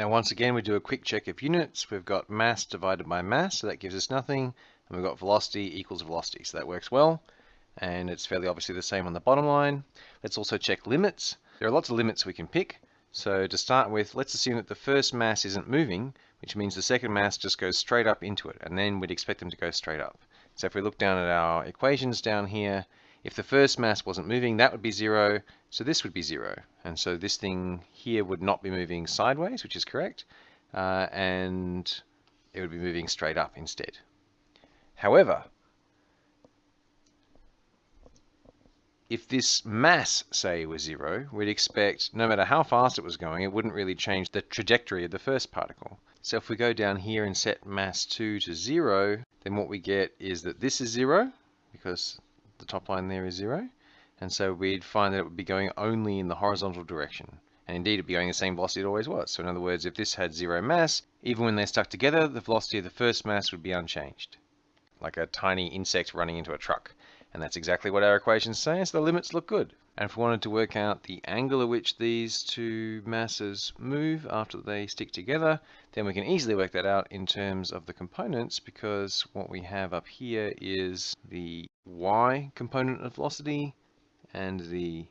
Now once again we do a quick check of units. We've got mass divided by mass, so that gives us nothing. And we've got velocity equals velocity, so that works well. And it's fairly obviously the same on the bottom line. Let's also check limits. There are lots of limits we can pick. So to start with, let's assume that the first mass isn't moving, which means the second mass just goes straight up into it, and then we'd expect them to go straight up. So if we look down at our equations down here, if the first mass wasn't moving, that would be zero, so this would be zero. And so this thing here would not be moving sideways, which is correct, uh, and it would be moving straight up instead. However, if this mass, say, was zero, we'd expect no matter how fast it was going, it wouldn't really change the trajectory of the first particle. So if we go down here and set mass 2 to 0, then what we get is that this is 0, because the top line there is 0. And so we'd find that it would be going only in the horizontal direction. And indeed, it'd be going the same velocity it always was. So in other words, if this had 0 mass, even when they're stuck together, the velocity of the first mass would be unchanged. Like a tiny insect running into a truck. And that's exactly what our equations say, so the limits look good. And if we wanted to work out the angle at which these two masses move after they stick together, then we can easily work that out in terms of the components because what we have up here is the y component of velocity and the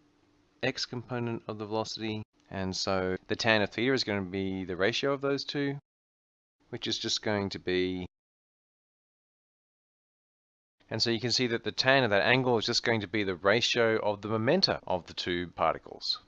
x component of the velocity. And so the tan of theta is going to be the ratio of those two, which is just going to be and so you can see that the tan of that angle is just going to be the ratio of the momenta of the two particles.